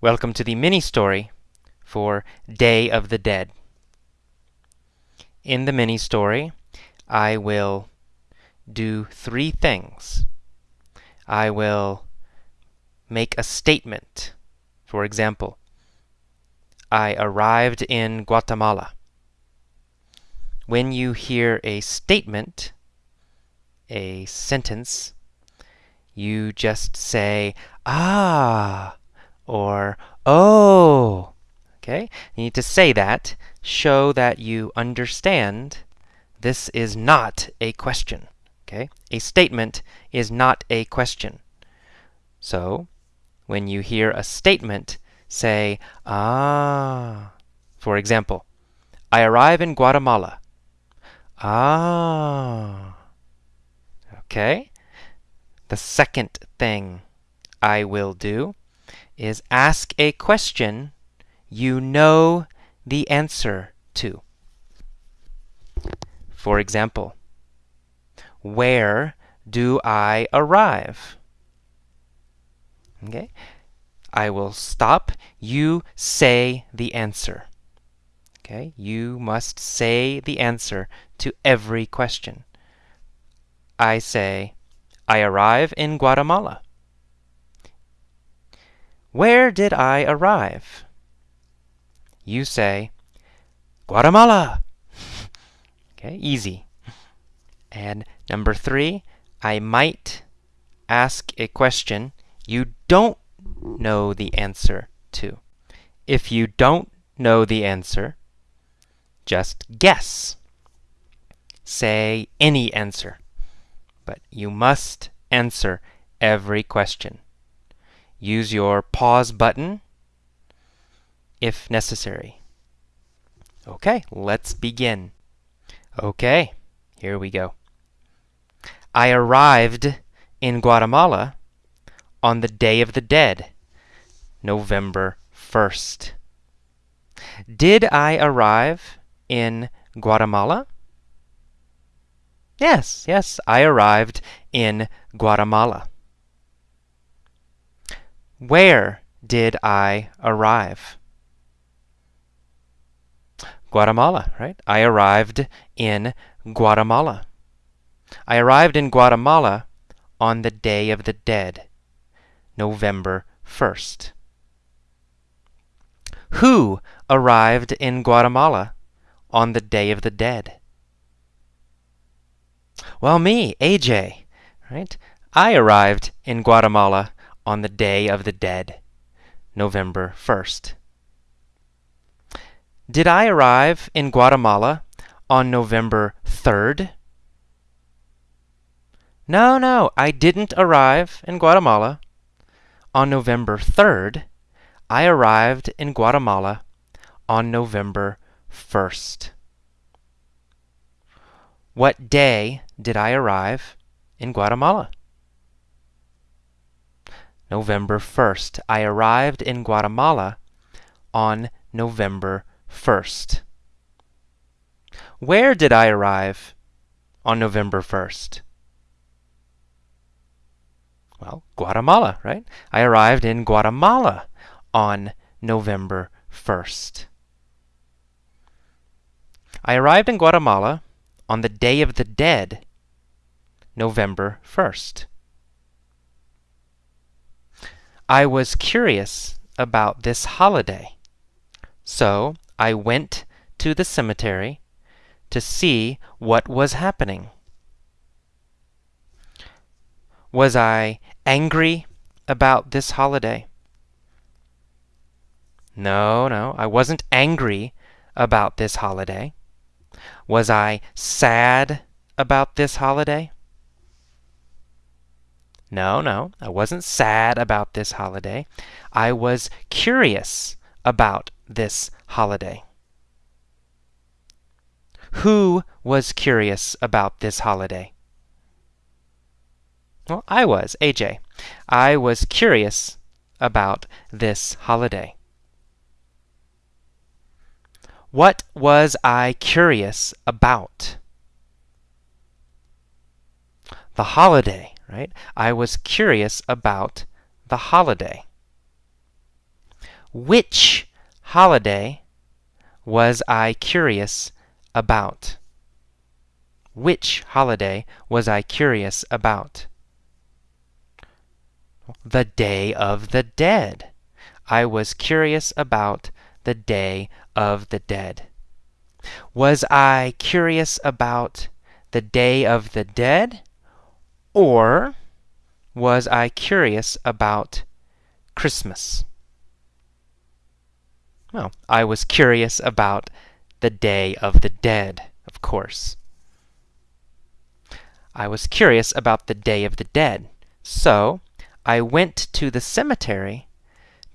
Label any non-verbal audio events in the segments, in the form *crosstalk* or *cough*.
Welcome to the mini story for Day of the Dead. In the mini story, I will do three things. I will make a statement. For example, I arrived in Guatemala. When you hear a statement, a sentence, you just say, ah, or oh. Okay? You need to say that, show that you understand this is not a question. Okay? A statement is not a question. So, when you hear a statement, say, ah. For example, I arrive in Guatemala. Ah. Okay? The second thing I will do is ask a question you know the answer to. For example, where do I arrive? Okay, I will stop. You say the answer. Okay, you must say the answer to every question. I say, I arrive in Guatemala. Where did I arrive? You say, Guatemala. *laughs* okay, easy. And number three, I might ask a question you don't know the answer to. If you don't know the answer, just guess. Say any answer. But you must answer every question. Use your pause button if necessary. Okay, let's begin. Okay, here we go. I arrived in Guatemala on the Day of the Dead, November 1st. Did I arrive in Guatemala? Yes, yes, I arrived in Guatemala. Where did I arrive? Guatemala, right? I arrived in Guatemala. I arrived in Guatemala on the Day of the Dead, November 1st. Who arrived in Guatemala on the Day of the Dead? Well, me, AJ, right? I arrived in Guatemala on the Day of the Dead, November 1st. Did I arrive in Guatemala on November 3rd? No, no, I didn't arrive in Guatemala on November 3rd. I arrived in Guatemala on November 1st. What day did I arrive in Guatemala? November 1st. I arrived in Guatemala on November 1st. Where did I arrive on November 1st? Well, Guatemala, right? I arrived in Guatemala on November 1st. I arrived in Guatemala on the Day of the Dead, November 1st. I was curious about this holiday, so I went to the cemetery to see what was happening. Was I angry about this holiday? No, no, I wasn't angry about this holiday. Was I sad about this holiday? No, no, I wasn't sad about this holiday. I was curious about this holiday. Who was curious about this holiday? Well, I was, AJ. I was curious about this holiday. What was I curious about? The holiday right? I was curious about the holiday. Which holiday was I curious about? Which holiday was I curious about? The Day of the Dead. I was curious about the Day of the Dead. Was I curious about the Day of the Dead? Or was I curious about Christmas? Well, I was curious about the Day of the Dead, of course. I was curious about the Day of the Dead, so I went to the cemetery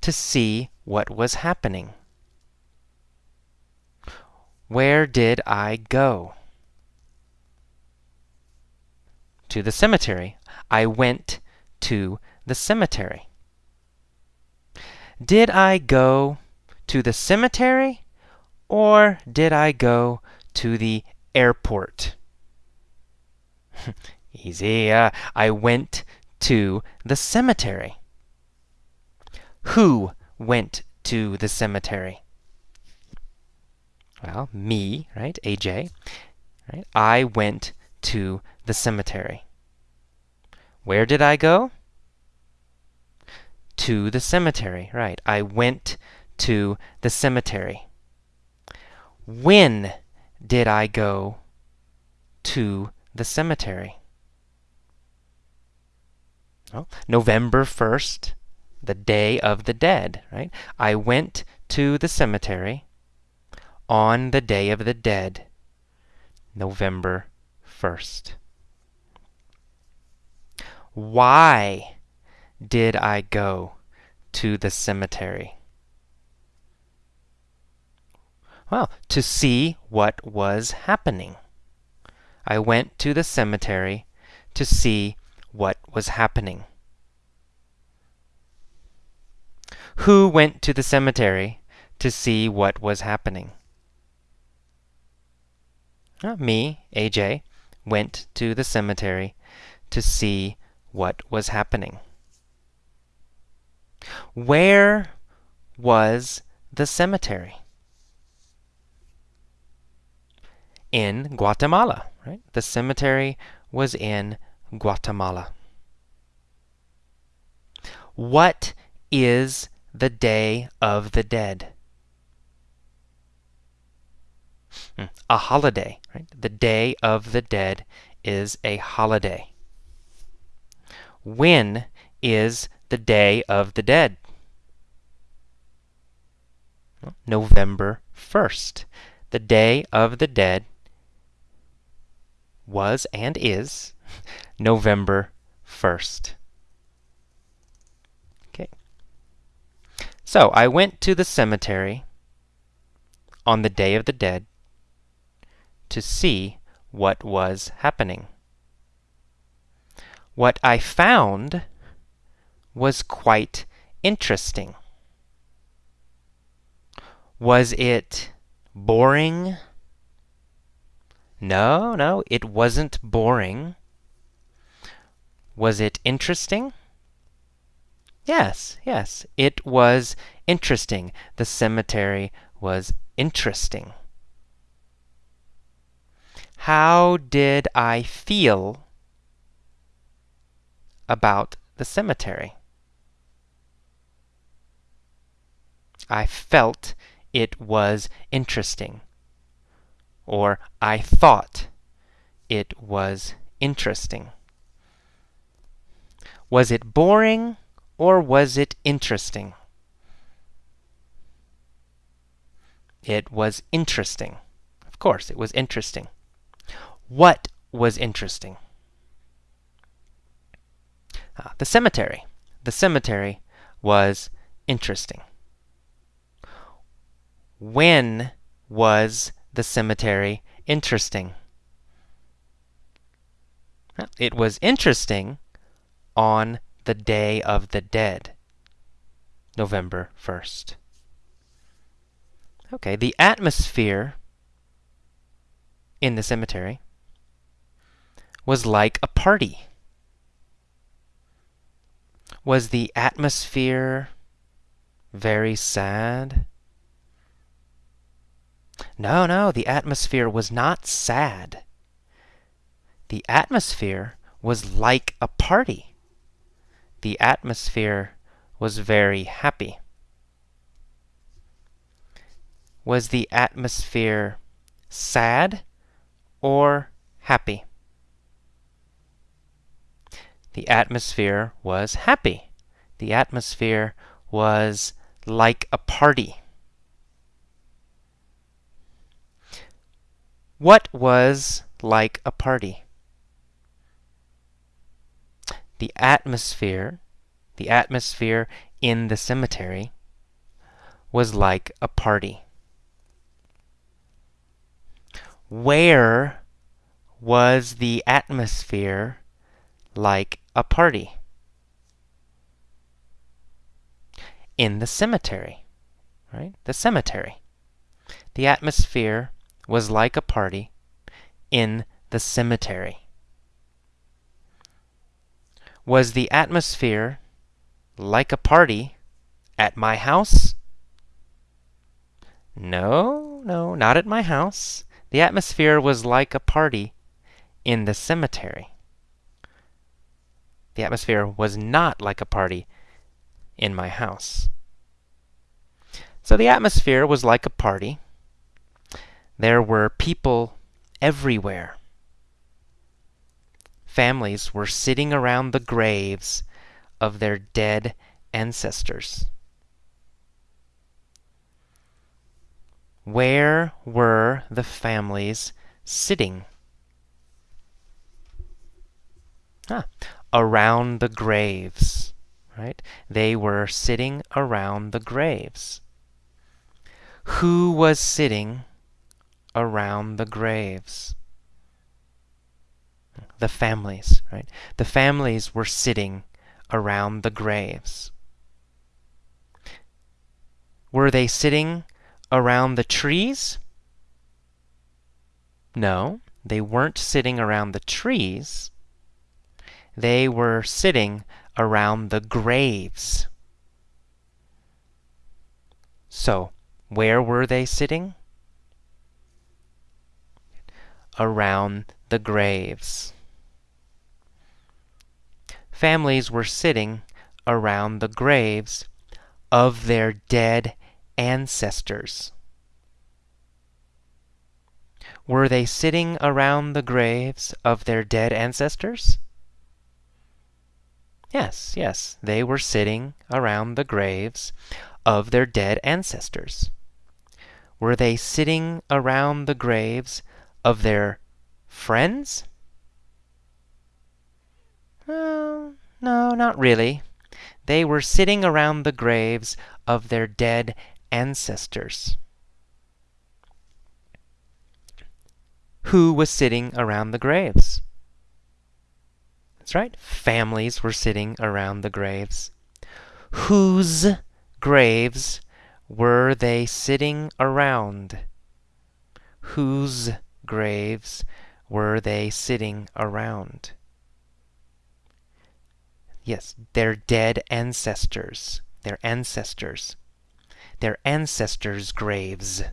to see what was happening. Where did I go? To the cemetery. I went to the cemetery. Did I go to the cemetery or did I go to the airport? *laughs* Easy. Uh, I went to the cemetery. Who went to the cemetery? Well, me, right? AJ. Right? I went to the cemetery. Where did I go? To the cemetery, right. I went to the cemetery. When did I go to the cemetery? Well, November 1st, the Day of the Dead, right? I went to the cemetery on the Day of the Dead, November 1st. Why did I go to the cemetery? Well, to see what was happening. I went to the cemetery to see what was happening. Who went to the cemetery to see what was happening? Uh, me, AJ, went to the cemetery to see what was happening. Where was the cemetery? In Guatemala, right? The cemetery was in Guatemala. What is the Day of the Dead? Hmm, a holiday, right? The Day of the Dead is a holiday. When is the Day of the Dead? November 1st. The Day of the Dead was and is *laughs* November 1st. Okay. So I went to the cemetery on the Day of the Dead to see what was happening. What I found was quite interesting. Was it boring? No, no, it wasn't boring. Was it interesting? Yes, yes, it was interesting. The cemetery was interesting. How did I feel about the cemetery? I felt it was interesting. Or I thought it was interesting. Was it boring or was it interesting? It was interesting. Of course, it was interesting. What was interesting? Uh, the cemetery. The cemetery was interesting. When was the cemetery interesting? It was interesting on the Day of the Dead, November 1st. Okay, the atmosphere in the cemetery was like a party. Was the atmosphere very sad? No, no, the atmosphere was not sad. The atmosphere was like a party. The atmosphere was very happy. Was the atmosphere sad or happy? The atmosphere was happy. The atmosphere was like a party. What was like a party? The atmosphere, the atmosphere in the cemetery was like a party. Where was the atmosphere like a party? In the cemetery, right? The cemetery. The atmosphere was like a party in the cemetery. Was the atmosphere like a party at my house? No, no, not at my house. The atmosphere was like a party in the cemetery. The atmosphere was not like a party in my house. So the atmosphere was like a party there were people everywhere. Families were sitting around the graves of their dead ancestors. Where were the families sitting? Ah, around the graves, right? They were sitting around the graves. Who was sitting around the graves. The families, right? The families were sitting around the graves. Were they sitting around the trees? No, they weren't sitting around the trees. They were sitting around the graves. So, where were they sitting? around the graves. Families were sitting around the graves of their dead ancestors. Were they sitting around the graves of their dead ancestors? Yes, yes, they were sitting around the graves of their dead ancestors. Were they sitting around the graves of their friends? Well, no, not really. They were sitting around the graves of their dead ancestors. Who was sitting around the graves? That's right, families were sitting around the graves. Whose graves were they sitting around? Whose graves were they sitting around? Yes, their dead ancestors. Their ancestors. Their ancestors' graves.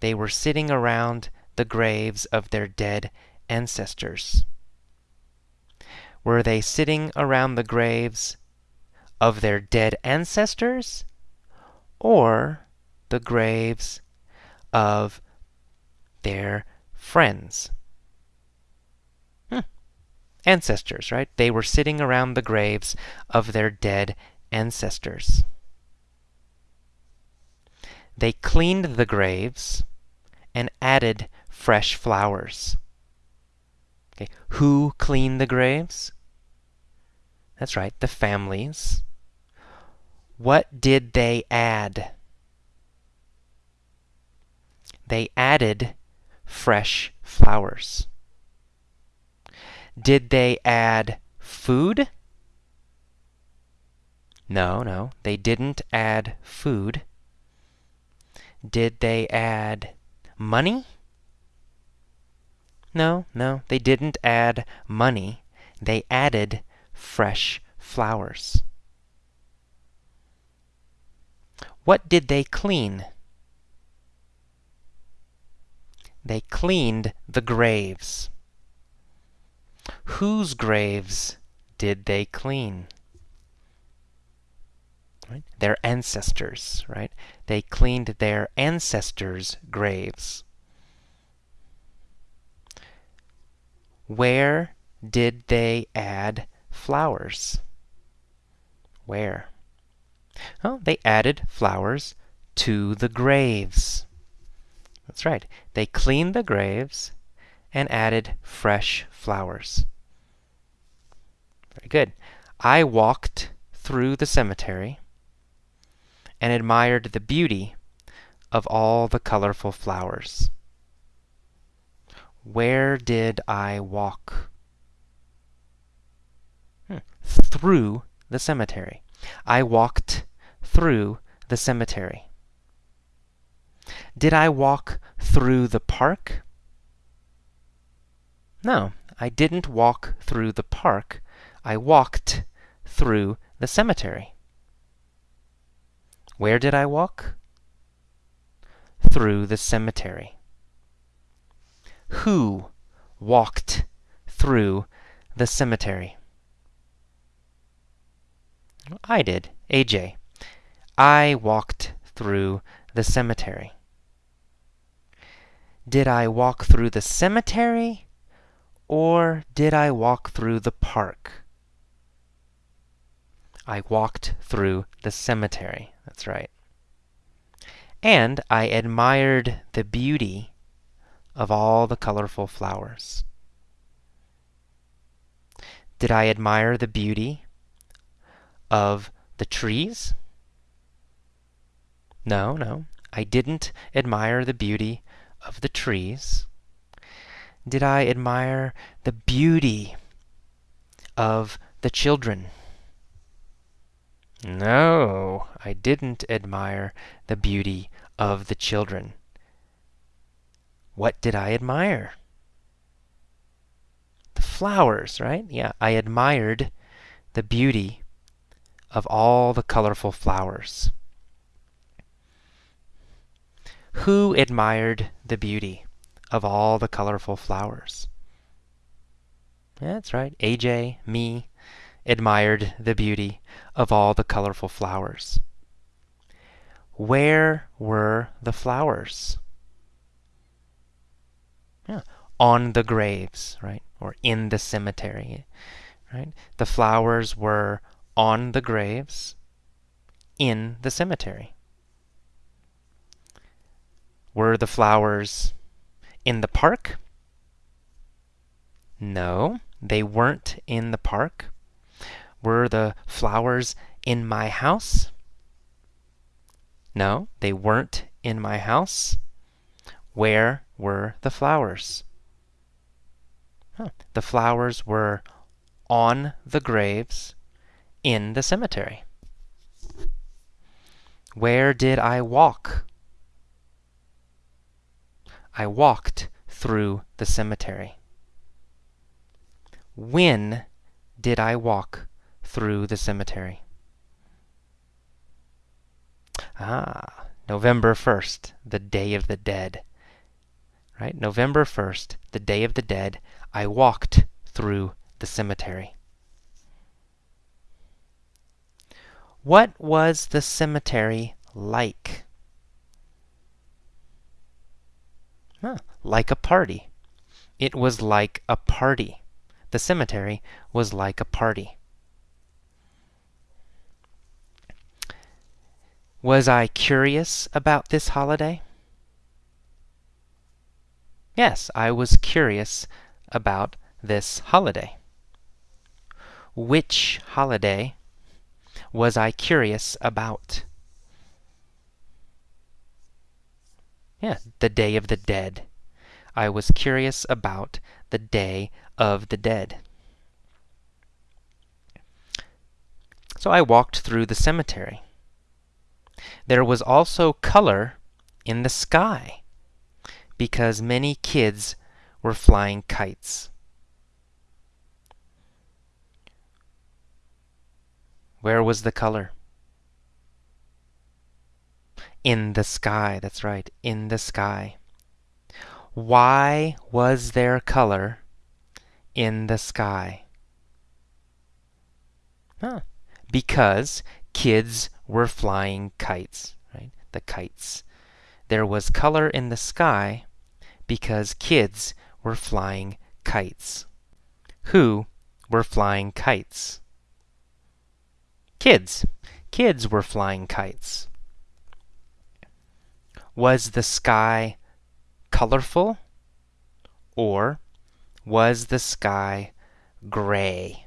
They were sitting around the graves of their dead ancestors. Were they sitting around the graves of their dead ancestors or the graves of their friends. Hmm. Ancestors, right? They were sitting around the graves of their dead ancestors. They cleaned the graves and added fresh flowers. Okay. Who cleaned the graves? That's right, the families. What did they add? They added fresh flowers. Did they add food? No, no, they didn't add food. Did they add money? No, no, they didn't add money. They added fresh flowers. What did they clean? They cleaned the graves. Whose graves did they clean? Right? Their ancestors, right? They cleaned their ancestors' graves. Where did they add flowers? Where? Well, they added flowers to the graves. That's right. They cleaned the graves and added fresh flowers. Very good. I walked through the cemetery and admired the beauty of all the colorful flowers. Where did I walk? Hmm. Through the cemetery. I walked through the cemetery. Did I walk through the park? No, I didn't walk through the park. I walked through the cemetery. Where did I walk? Through the cemetery. Who walked through the cemetery? I did, AJ. I walked through the cemetery. Did I walk through the cemetery or did I walk through the park? I walked through the cemetery. That's right. And I admired the beauty of all the colorful flowers. Did I admire the beauty of the trees? No, no. I didn't admire the beauty of the trees. Did I admire the beauty of the children? No, I didn't admire the beauty of the children. What did I admire? The flowers, right? Yeah, I admired the beauty of all the colorful flowers. Who admired the beauty of all the colorful flowers? That's right, AJ, me, admired the beauty of all the colorful flowers. Where were the flowers? Yeah, on the graves, right? Or in the cemetery, right? The flowers were on the graves in the cemetery. Were the flowers in the park? No, they weren't in the park. Were the flowers in my house? No, they weren't in my house. Where were the flowers? Huh. The flowers were on the graves in the cemetery. Where did I walk? I walked through the cemetery. When did I walk through the cemetery? Ah, November 1st, the Day of the Dead. Right? November 1st, the Day of the Dead, I walked through the cemetery. What was the cemetery like? Huh, like a party. It was like a party. The cemetery was like a party. Was I curious about this holiday? Yes, I was curious about this holiday. Which holiday was I curious about? Yeah, the Day of the Dead. I was curious about the Day of the Dead. So I walked through the cemetery. There was also color in the sky because many kids were flying kites. Where was the color? In the sky, that's right, in the sky. Why was there color in the sky? Huh. Because kids were flying kites, right? The kites. There was color in the sky because kids were flying kites. Who were flying kites? Kids. Kids were flying kites. Was the sky colorful or was the sky gray?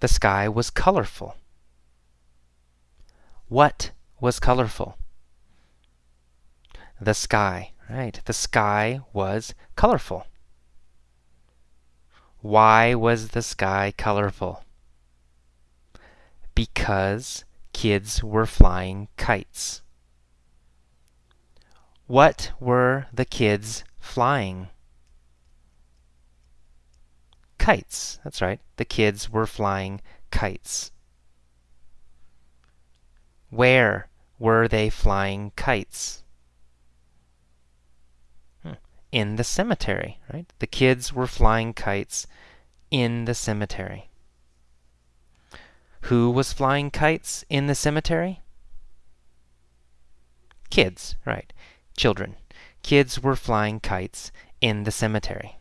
The sky was colorful. What was colorful? The sky, right? The sky was colorful. Why was the sky colorful? Because kids were flying kites. What were the kids flying? Kites. That's right. The kids were flying kites. Where were they flying kites? In the cemetery, right? The kids were flying kites in the cemetery. Who was flying kites in the cemetery? Kids, right. Children. Kids were flying kites in the cemetery.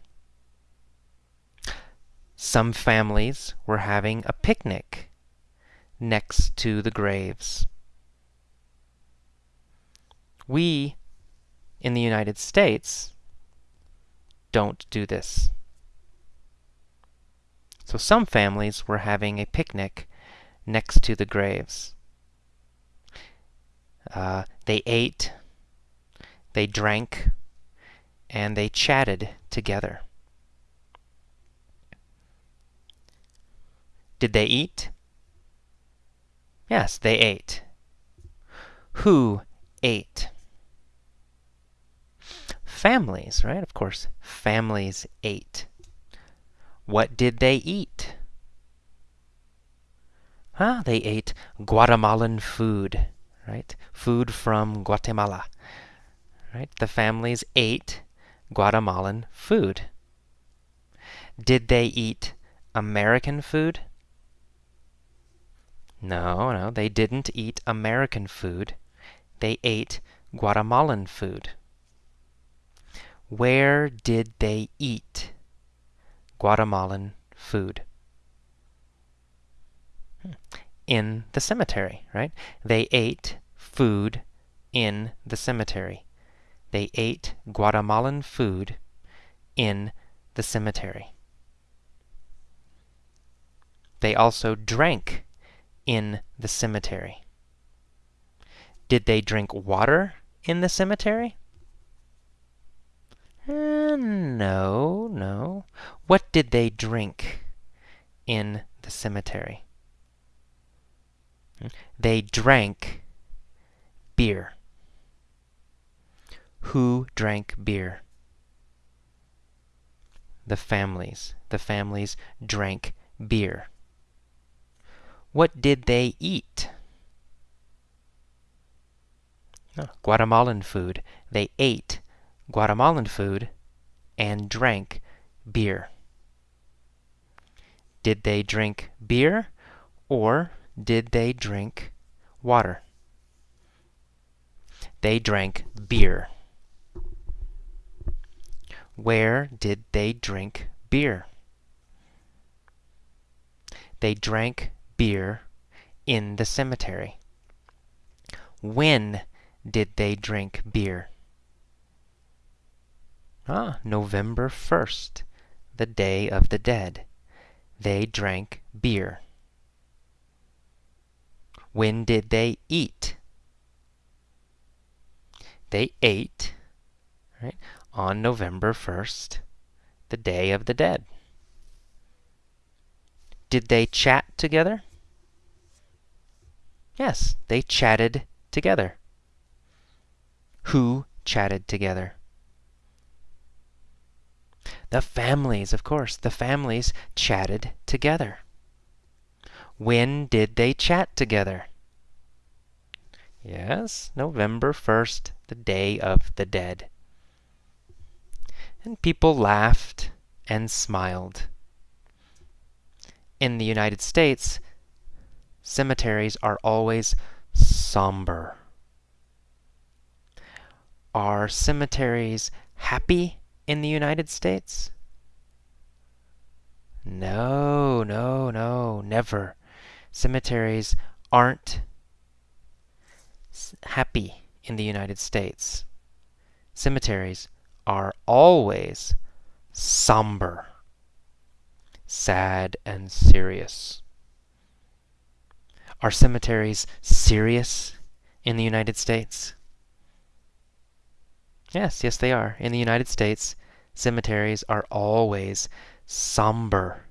Some families were having a picnic next to the graves. We in the United States don't do this. So some families were having a picnic next to the graves. Uh, they ate, they drank, and they chatted together. Did they eat? Yes, they ate. Who ate? Families, right? Of course, families ate. What did they eat? Huh? They ate Guatemalan food, right? Food from Guatemala, right? The families ate Guatemalan food. Did they eat American food? No, no, they didn't eat American food. They ate Guatemalan food. Where did they eat Guatemalan food? In the cemetery, right? They ate food in the cemetery. They ate Guatemalan food in the cemetery. They also drank in the cemetery. Did they drink water in the cemetery? Uh, no, no. What did they drink in the cemetery? They drank beer. Who drank beer? The families. The families drank beer. What did they eat? Oh, Guatemalan food. They ate Guatemalan food and drank beer. Did they drink beer or did they drink water? They drank beer. Where did they drink beer? They drank beer in the cemetery. When did they drink beer? Ah, November 1st, the Day of the Dead. They drank beer. When did they eat? They ate right, on November 1st, the Day of the Dead. Did they chat together? Yes, they chatted together. Who chatted together? The families, of course. The families chatted together. When did they chat together? Yes, November 1st, the Day of the Dead. And people laughed and smiled. In the United States, cemeteries are always somber. Are cemeteries happy in the United States? No, no, no, never. Cemeteries aren't happy in the United States. Cemeteries are always somber, sad, and serious. Are cemeteries serious in the United States? Yes, yes, they are. In the United States, cemeteries are always somber.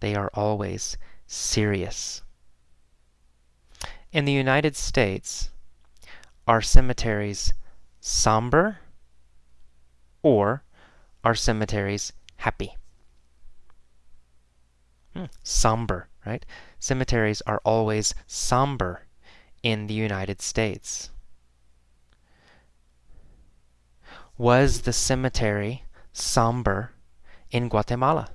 They are always serious. In the United States, are cemeteries somber or are cemeteries happy? Hmm, somber, right? Cemeteries are always somber in the United States. Was the cemetery somber in Guatemala?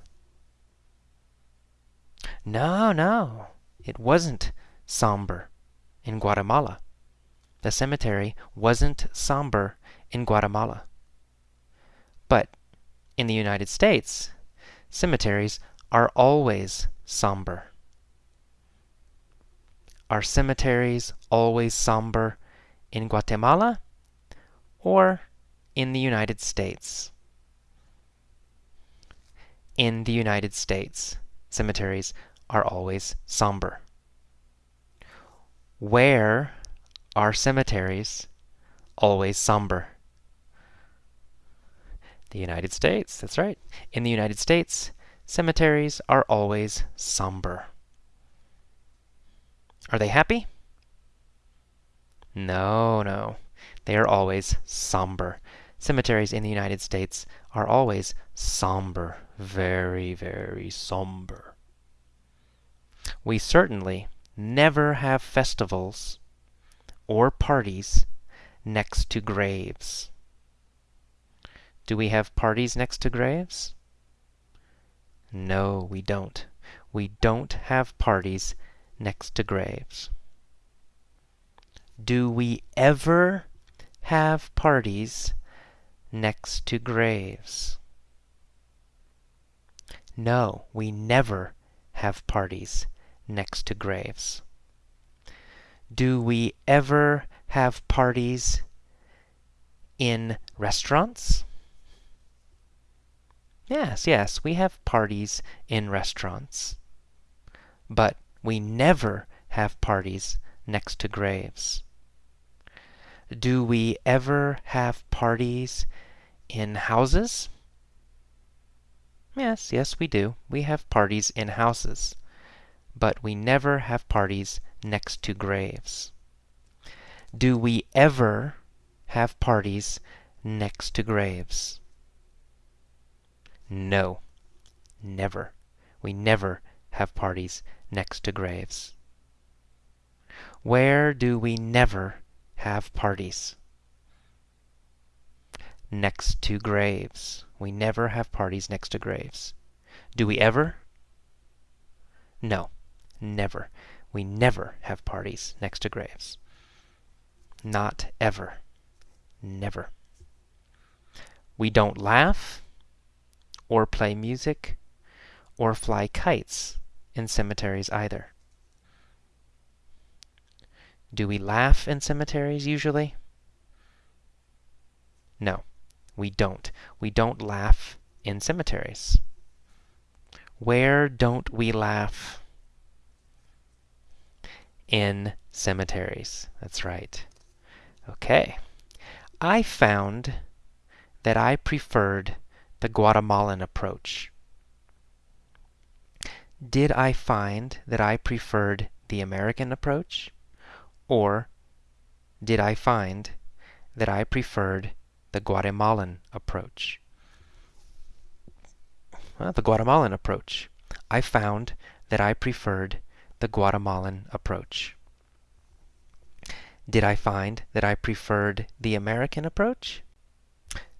No, no, it wasn't somber in Guatemala. The cemetery wasn't somber in Guatemala. But in the United States, cemeteries are always somber. Are cemeteries always somber in Guatemala or in the United States? In the United States, cemeteries are always somber. Where are cemeteries always somber? The United States, that's right. In the United States, cemeteries are always somber. Are they happy? No, no. They are always somber. Cemeteries in the United States are always somber. Very, very somber. We certainly never have festivals or parties next to graves. Do we have parties next to graves? No, we don't. We don't have parties next to graves. Do we ever have parties next to graves? No, we never have parties next to graves. Do we ever have parties in restaurants? Yes, yes, we have parties in restaurants. But we never have parties next to graves. Do we ever have parties in houses? Yes, yes, we do. We have parties in houses. But we never have parties next to graves. Do we ever have parties next to graves? No, never. We never have parties next to graves. Where do we never have parties? Next to graves. We never have parties next to graves. Do we ever? No, never. We never have parties next to graves. Not ever. Never. We don't laugh, or play music, or fly kites in cemeteries either. Do we laugh in cemeteries usually? No, we don't. We don't laugh in cemeteries. Where don't we laugh? in cemeteries. That's right. Okay. I found that I preferred the Guatemalan approach. Did I find that I preferred the American approach? Or did I find that I preferred the Guatemalan approach? Well, the Guatemalan approach. I found that I preferred the Guatemalan approach. Did I find that I preferred the American approach?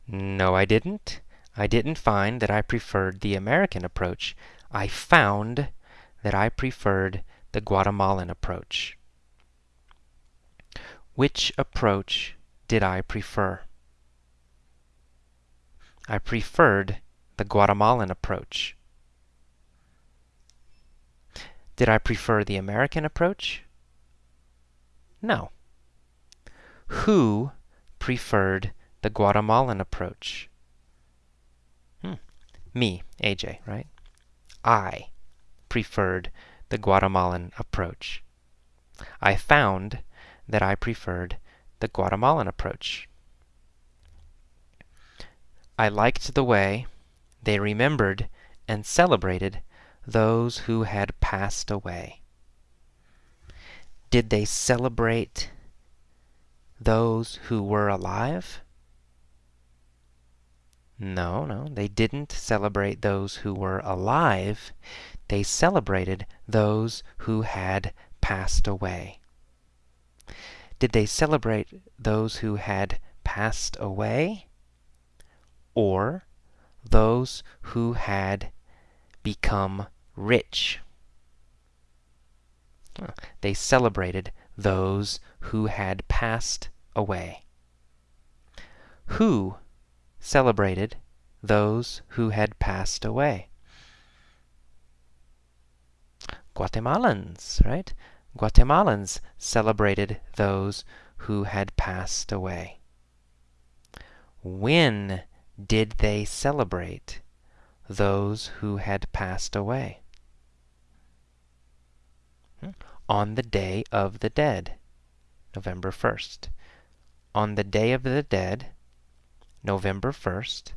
No, I didn't. I didn't find that I preferred the American approach. I found that I preferred the Guatemalan approach. Which approach did I prefer? I preferred the Guatemalan approach. Did I prefer the American approach? No. Who preferred the Guatemalan approach? Hmm. Me, AJ, right? I preferred the Guatemalan approach. I found that I preferred the Guatemalan approach. I liked the way they remembered and celebrated those who had passed away. Did they celebrate those who were alive? No, no, they didn't celebrate those who were alive. They celebrated those who had passed away. Did they celebrate those who had passed away? Or those who had become rich? They celebrated those who had passed away. Who celebrated those who had passed away? Guatemalans, right? Guatemalans celebrated those who had passed away. When did they celebrate those who had passed away? Hmm. On the Day of the Dead, November 1st. On the Day of the Dead, November 1st,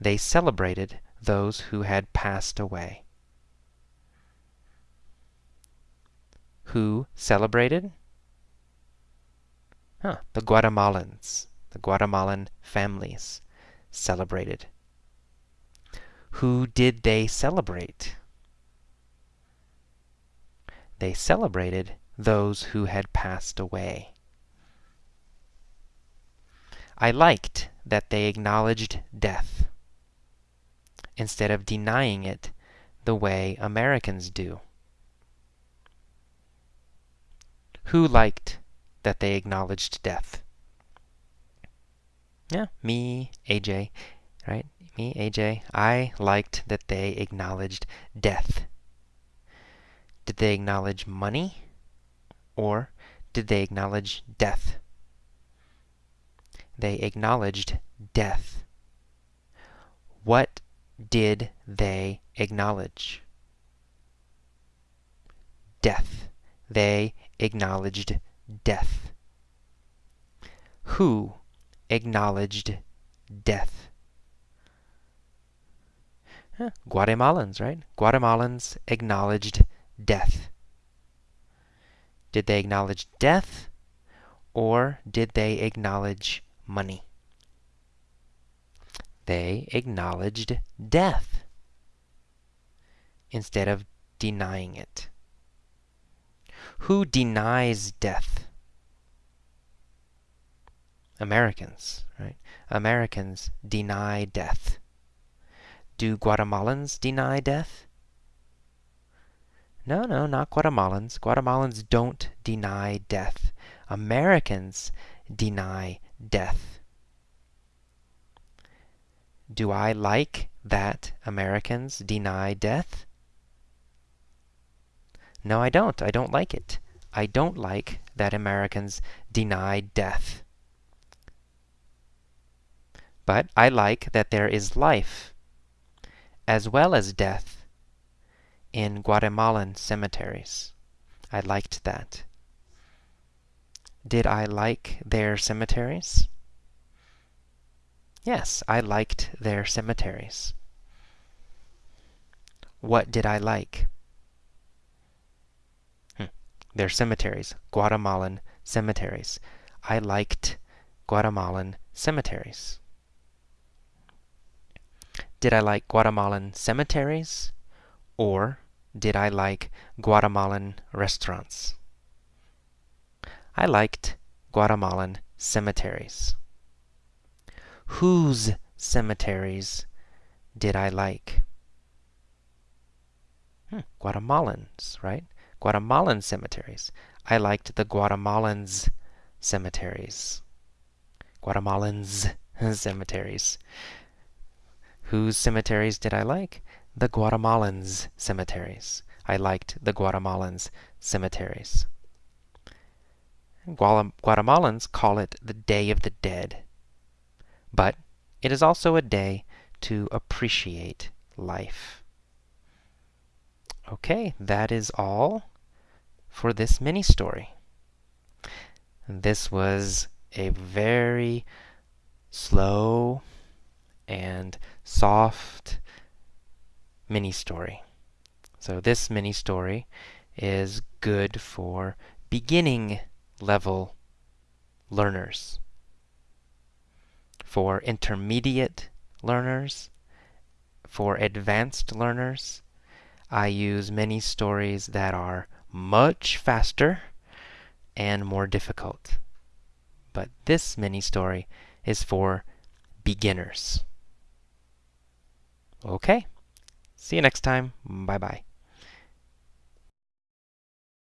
they celebrated those who had passed away. Who celebrated? Huh, the Guatemalans, the Guatemalan families celebrated. Who did they celebrate? They celebrated those who had passed away. I liked that they acknowledged death instead of denying it the way Americans do. Who liked that they acknowledged death? Yeah, me, AJ, right? Me, AJ. I liked that they acknowledged death. Did they acknowledge money? Or did they acknowledge death? They acknowledged death. What did they acknowledge? Death. They acknowledged death. Who acknowledged death? Huh, Guatemalans, right? Guatemalans acknowledged death. Did they acknowledge death or did they acknowledge money? They acknowledged death instead of denying it. Who denies death? Americans, right? Americans deny death. Do Guatemalans deny death? No, no, not Guatemalans. Guatemalans don't deny death. Americans deny death. Do I like that Americans deny death? No, I don't. I don't like it. I don't like that Americans deny death. But I like that there is life, as well as death, in Guatemalan cemeteries. I liked that. Did I like their cemeteries? Yes, I liked their cemeteries. What did I like? Hmm, their cemeteries, Guatemalan cemeteries. I liked Guatemalan cemeteries. Did I like Guatemalan cemeteries or did I like Guatemalan restaurants? I liked Guatemalan cemeteries. Whose cemeteries did I like? Hmm, Guatemalans, right? Guatemalan cemeteries. I liked the Guatemalans cemeteries. Guatemalans *laughs* cemeteries. Whose cemeteries did I like? The Guatemalans cemeteries. I liked the Guatemalans cemeteries. Guatemalans call it the Day of the Dead. But it is also a day to appreciate life. Okay, that is all for this mini story. This was a very slow and soft mini story. So this mini story is good for beginning level learners. For intermediate learners, for advanced learners, I use many stories that are much faster and more difficult. But this mini story is for beginners. Okay, see you next time. Bye bye.